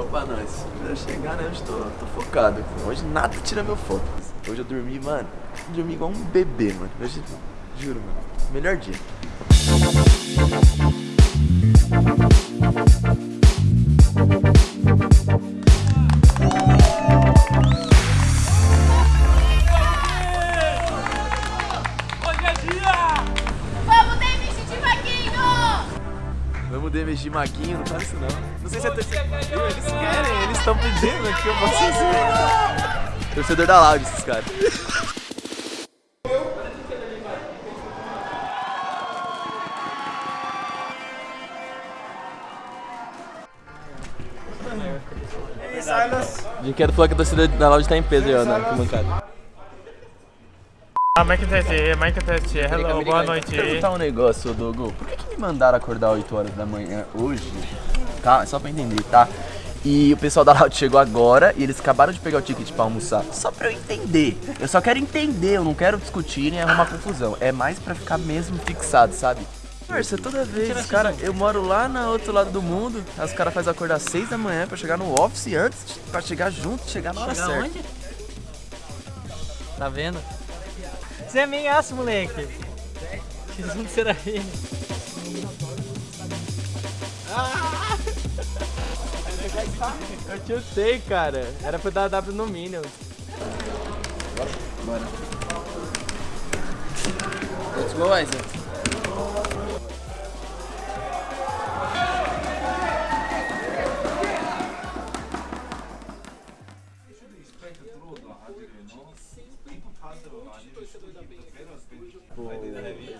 Opa, nós. Eu chegar, né? Hoje tô, tô focado. Hoje nada tira meu foco. Hoje eu dormi, mano. Dormi igual um bebê, mano. Hoje, juro, mano. Melhor dia. Vamos DMG Maguinho, não faz isso não. Não sei se é torcedor. Eles querem, eles estão pedindo que eu possa ser. Torcedor da Loud, esses caras. Brinquedo falou que a torcida da Loud tá em peso aí, ó, na arquibancada. Ah, Mike Test, Mike Test, hello, boa noite. perguntar um negócio, Dogo. Por que, que me mandaram acordar 8 horas da manhã hoje? Tá, só pra entender, tá? E o pessoal da Loud chegou agora e eles acabaram de pegar o ticket pra almoçar. Só pra eu entender. Eu só quero entender, eu não quero discutir nem arrumar confusão. É mais pra ficar mesmo fixado, sabe? Parça, toda vez, cara, eu moro lá no outro lado do mundo, os caras fazem acordar às 6 da manhã pra chegar no office antes, de- pra chegar junto, chegar na hora Chegar certa. onde? Tá vendo? Você é meiaço, moleque. Que assunto será ele? Eu chutei, cara. Era pra dar W no Minion. Bora. Let's go, Isaac.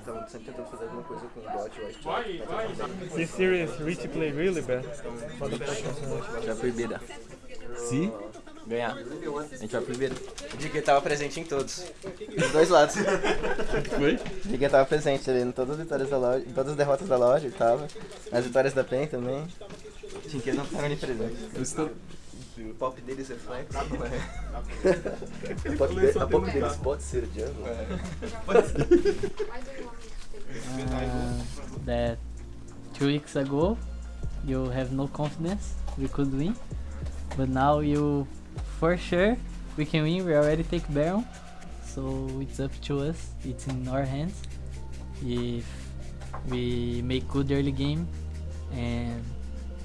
Estavam sempre tentando fazer alguma coisa com o bot, eu acho This series Rich play really bad. A gente vai proibida. Se ganhar, a gente vai primeiro. O Diga tava presente em todos. Dos dois lados. Foi? O Diga tava presente ali em todas as vitórias da loja, em todas as derrotas da loja, ele tava. Nas vitórias da PEN também. O Diga não tava ali presente. O pop deles reflete. A pop, de, a pop deles pode ser o Django? Uh, that two weeks ago you have no confidence we could win, but now you for sure we can win. We already take Baron, so it's up to us. It's in our hands. If we make good early game and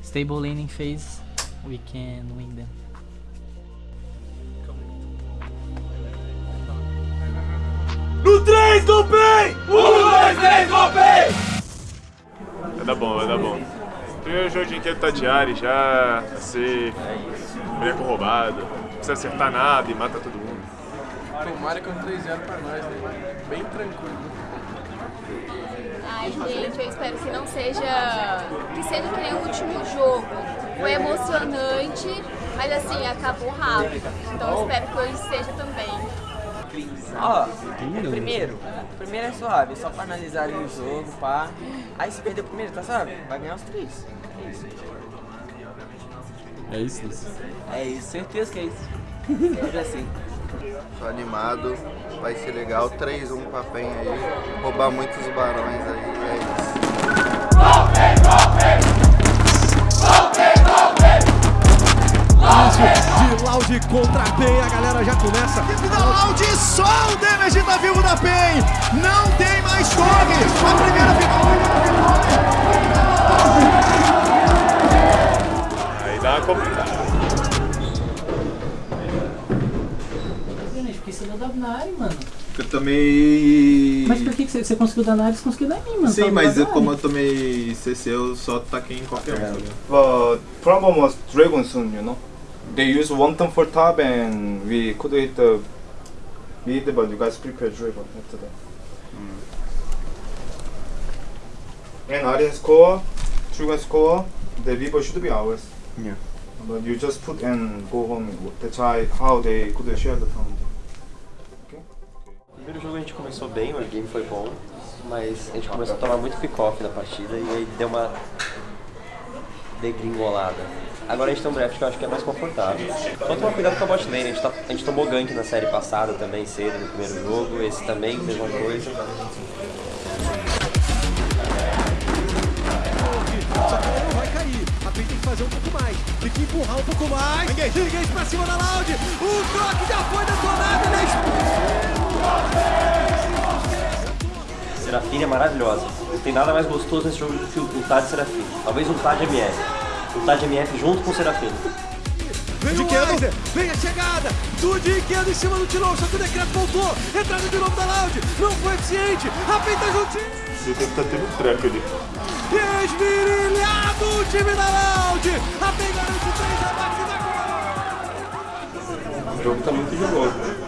stable laning phase, we can win them. Vai dar bom, vai dar bom. Primeiro jogo de inquieto tá diário já, vai ser boneco roubado. Não precisa acertar nada e mata todo mundo. Tomara que é um 3-0 pra nós, né? Bem tranquilo. Gente, eu espero que não seja. que seja que nem o último jogo. Foi emocionante, mas assim, acabou rápido. Então eu espero que hoje seja também. Ó, primeiro, primeiro é suave, é só pra analisar ali o jogo, pá. Aí se perder o primeiro, tá suave? Vai ganhar os três. É isso? É isso, certeza que é isso. Sempre assim. Tô animado, vai ser legal. 3-1 pra PEN aí. Roubar muitos barões aí, é isso. de Loud contra a PEN, a galera já começa. Da Loud, só o damage tá vivo da PEN. Não tem mais torre. A primeira Aí dá uma na área, mano? Eu tomei. Mas por que que você, você conseguiu dar na área e você conseguiu dar em mim, mano? Sim, Tava mas eu, como eu tomei CC, eu só taquei em qualquer um. tá? The problem was Dragon Soon, you know. They used one turn for top and we could hit the mid, but you guys prepared Dragon after that. And Aryan score, Dragon score, the Vivo should be ours. Yeah. But you just put and go home. That's why how they could share the pound. Gente começou bem, o game foi bom, mas a gente começou a tomar muito pick-off na partida e aí deu uma degringolada. Agora a gente tem um draft que eu acho que é mais confortável. Só tomar cuidado com a bot lane, a gente, tá- a gente tomou gank na série passada também, cedo no primeiro jogo, esse também, mesma coisa. Fazer um pouco mais. Tem que empurrar um pouco mais. Engage pra cima da Loud. O Croc já foi detonado. Ele Serafine é maravilhosa. Não tem nada mais gostoso nesse jogo do que o Tad Serafine. Talvez um Tad MF. Um Tad MF junto com o Serafine. Vem o Weiser, vem a chegada do Dinquedo em cima do Tilon, só que o decreto voltou. Entrada de novo da Loud, não foi eficiente. A tá juntinho. Você deve estar tendo um treco ali. Esmirilhado o time da Loud. A PEN garante três abates O jogo tá muito jogoso.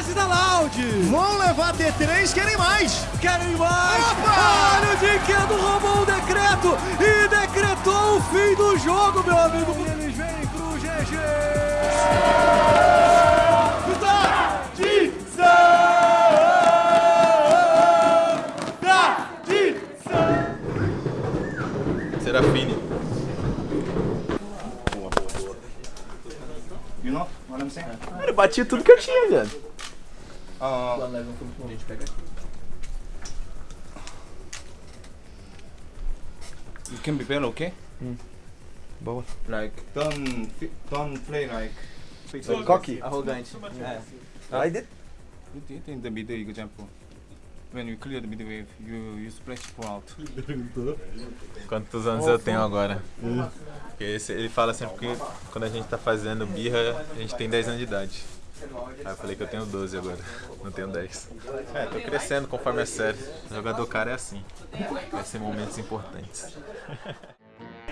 Fase da Loud! Vão levar T3, querem mais! Querem mais! Opa! Olha o Dinquedo roubou o decreto e decretou o fim do jogo, meu amigo! E eles vêm pro GG! Serafine. You know what I'm saying? Cara, eu bati tudo que eu tinha, velho. Uh, you can be better, okay? Boa. Like don't don't play like. Coque, arrogante. É. Aí de... You did in the middle example. When you clear the middle wave, you you splash for out. Quantos anos eu tenho agora? Porque esse- ele fala sempre que quando a gente tá fazendo birra, a gente tem 10 anos de idade. Aí eu falei que eu tenho 12 agora, não tenho 10. É, tô crescendo conforme a série. O jogador cara é assim. Vai ser momentos importantes.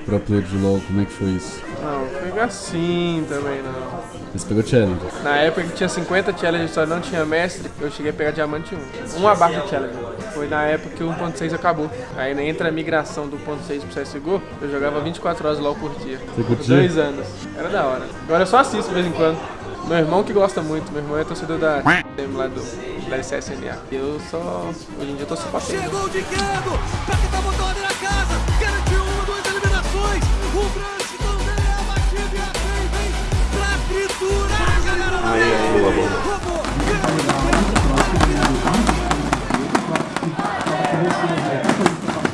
Pro player de LoL, como é que foi isso? Não, foi assim também não. Você pegou challenge? Na época que tinha 50 challenges só não tinha mestre, eu cheguei a pegar diamante 1. Um abaixo de challenge. Foi na época que o 1.6 acabou. Aí entre a migração do 1.6 pro CSGO, eu jogava 24 horas LOL por dia. Você curtia? dois anos. Era da hora. Agora eu só assisto de vez em quando. Meu irmão que gosta muito, meu irmão é torcedor da lá do da LCSNA. Eu só. Hoje em dia eu tô só pra. Chegou o Dinquedo pra tentar botar ordem na casa. Garantiu uma, duas eliminações. O Brant também é abatido e a PEN vem pra triturar, galera. Aí, aí, boa, boa.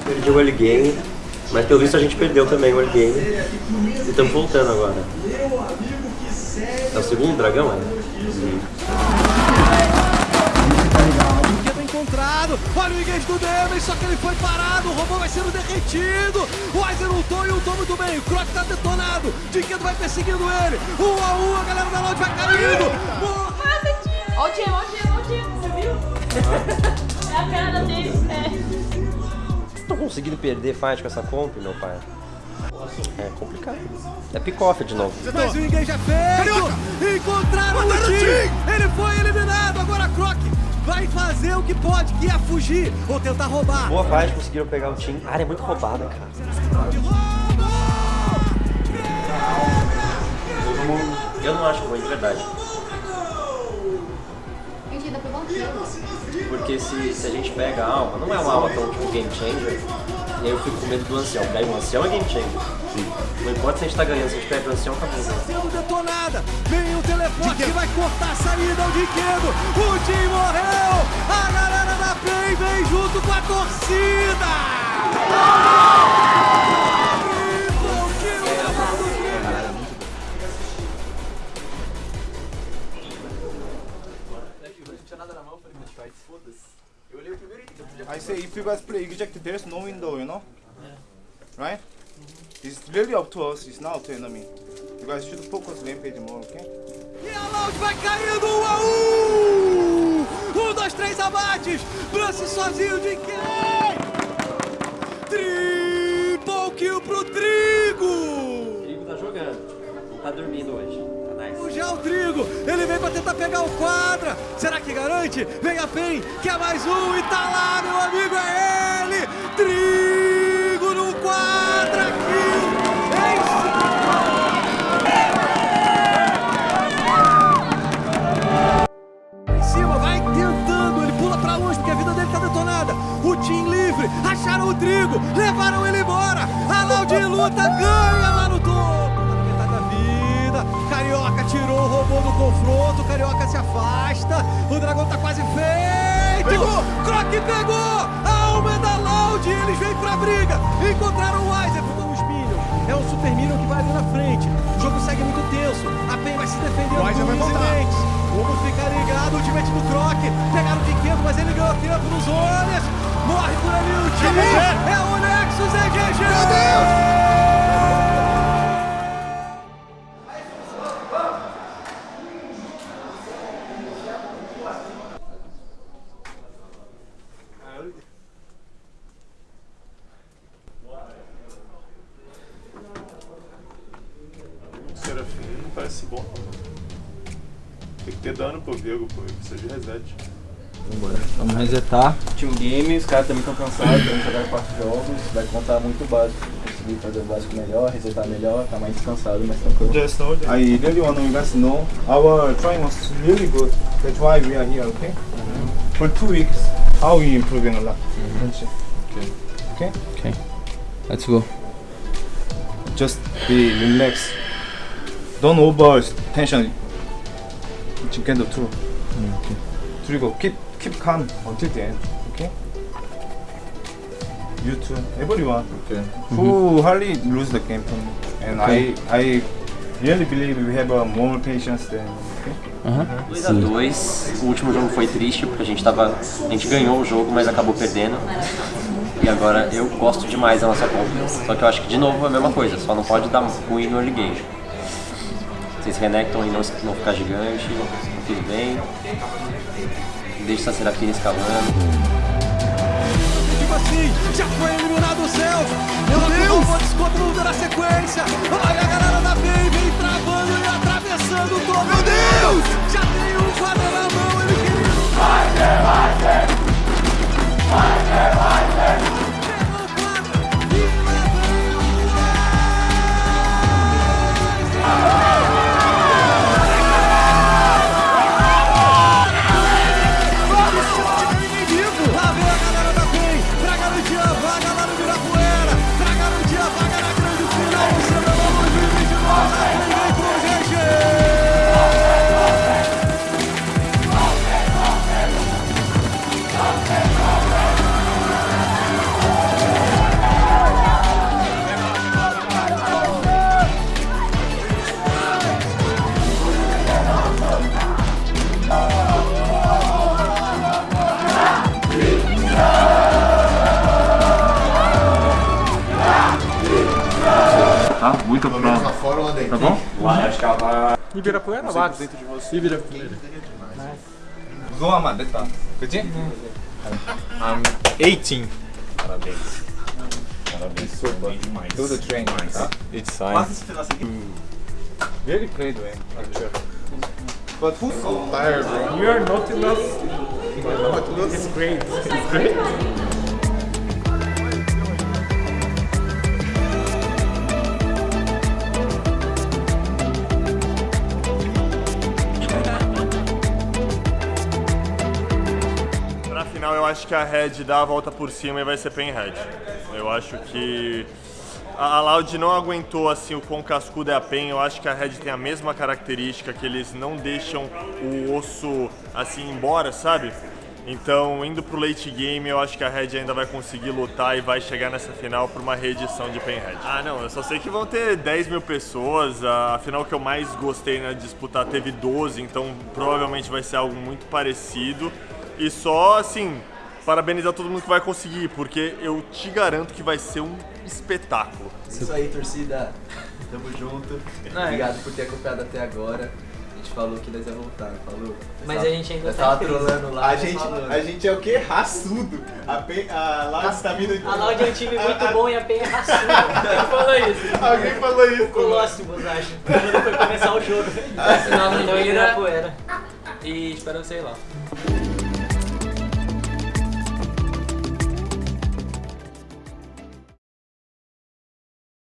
Perdi o early game, mas pelo visto a gente perdeu também o early game. E estamos voltando agora. O segundo dragão, é? Encontrado. Olha o engage do Damage, só que ele foi parado. O robô vai sendo derretido. O Weiser ultou e ultou muito bem. O Croc tá detonado. Dinquedo vai perseguindo ele. Um a um, a galera da Loud vai caindo. Ó o time, ó o ó o você viu? É a cara dele, é. Vocês estão conseguindo perder fight com essa comp, meu pai? É complicado. É pick-off de novo. Mas o engage é feito. Encontraram o Tim. Ele foi eliminado. Agora Croc vai fazer o que pode, que é fugir ou tentar roubar. Boa fight, conseguiram pegar o time. A área é muito roubada, cara. Eu não acho ruim, de verdade. Um. Porque se, se a gente pega a alma, não é uma alma tão tipo game changer, e aí eu fico com medo do ancião. Pega o ancião é game changer. Não importa se a gente tá ganhando, se a gente pega o ancião, acabou. Sendo detonada, vem o teleporte que vai cortar a saída ao Dinquedo. O Tim morreu. A galera da PEN vem junto com a torcida. I say if you guys play exact, there's no window, you know? Right? It's really up to us, it's not up to enemy. You guys should focus rampage more, okay? E a Loud vai caindo, um a um! Um, dois, três abates! Brance sozinho de quem? Triple kill pro Trigo! O Trigo tá jogando. Tá dormindo hoje. Tá nice. Já o Trigo, ele vem pra tentar pegar o quadra. Será que garante? Vem a PEN, quer mais um e tá lá, meu amigo, é ele! Trigo Encontraram o Weiser, ficam os Minions. É o Super Minion que vai ali na frente. O jogo segue muito tenso. A PEN vai se com e voltar. dentes. Vamos ficar ligado. O ultimate do Croc. Pegaram o Quinqueto, mas ele ganhou tempo nos olhos. Morre por ali o time. É o Nexus, é GG. Meu Deus! Bom. Tem que ter dano pro Viego, pô. Precisa de reset. Vambora. Vamos resetar. Team Game, os caras também estão cansados, vamos jogar quatro jogos, vai contar muito básico. Conseguir fazer o básico melhor, resetar melhor, tá mais descansado, mais tranquilo. Just know that I really want you guys to know our training was really good. That's why we are here, okay? For two weeks, how we improving a lot. Okay. Okay. Ok. Let's go. Just be relaxed. Don't over tension. You can do two. Okay. 그리고 keep keep calm until the end. Okay. You too. Everyone. Okay. Who hardly lose the game from me. And Okay. I I really believe we have uh, more patience than. Okay. 2x2, o último jogo foi triste porque a gente tava. A gente ganhou o jogo, mas acabou perdendo. E agora eu gosto demais da nossa conta. Só que eu acho que de novo é a mesma coisa, só não pode dar ruim no early game. Vocês renectam e não, não ficar gigante, tudo bem. Deixa essa Serafina escalando. Tipo assim, já foi eliminado o Celso. Meu Deus! Vou desconto na sequência. Olha a galera da PEN, muito pra... Lá. Tá bom? Lá, acho que ela tá... Ibirapuera lá. dentro de você. Ibirapuera. Zoa, mano, detalhe. Good? I'm 18. Parabéns. Parabéns, sopa. Demais. Tudo train, tá? It's fine. Very great, man. But who's so tired, bro? You are not enough. It's great. It's great. Acho que a Red dá a volta por cima e vai ser Pen Red. Eu acho que a Loud não aguentou assim o quão cascudo é a Pen. Eu acho que a Red tem a mesma característica, que eles não deixam o osso assim embora, sabe? Então, indo pro late game, eu acho que a Red ainda vai conseguir lutar e vai chegar nessa final por uma reedição de Pen Red. Ah, não, eu só sei que vão ter 10 mil pessoas. A final que eu mais gostei na disputar teve 12, então provavelmente vai ser algo muito parecido. E só assim, parabenizar todo mundo que vai conseguir, porque eu te garanto que vai ser um espetáculo. Isso aí, torcida. Tamo junto. Não, é. Obrigado por ter acompanhado até agora. A gente falou que nós ia voltar, não falou? Mas Nós a gente ainda nós tá tava trolando lá. A nós gente, falando. a gente é o quê? Raçudo. A, Pe- a Loud tá vindo... A Loud é um time muito bom e a PEN é raçuda. Quem falou isso? Alguém falou isso. O Colossimos, acho. Quando foi começar o jogo. Final do Ibirapuera. E espero vocês lá.